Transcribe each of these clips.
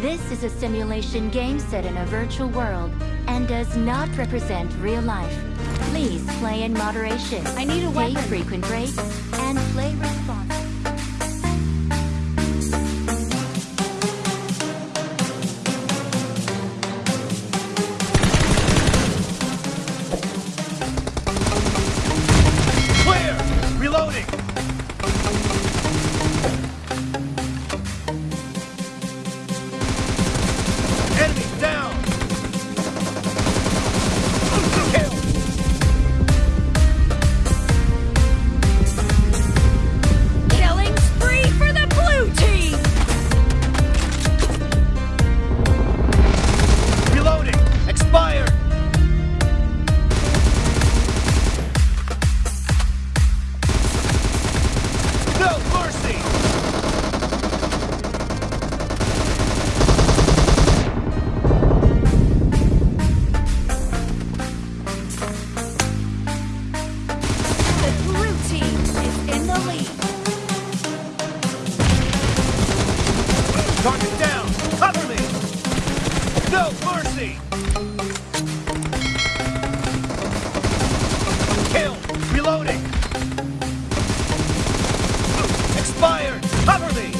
This is a simulation game set in a virtual world and does not represent real life. Please play in moderation. I need a Take weapon. frequent breaks and Target down! Cover me! No mercy! Kill! Reloading! Expired! Cover me!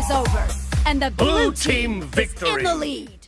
Is over, and the blue, Blue team is victory. in the lead.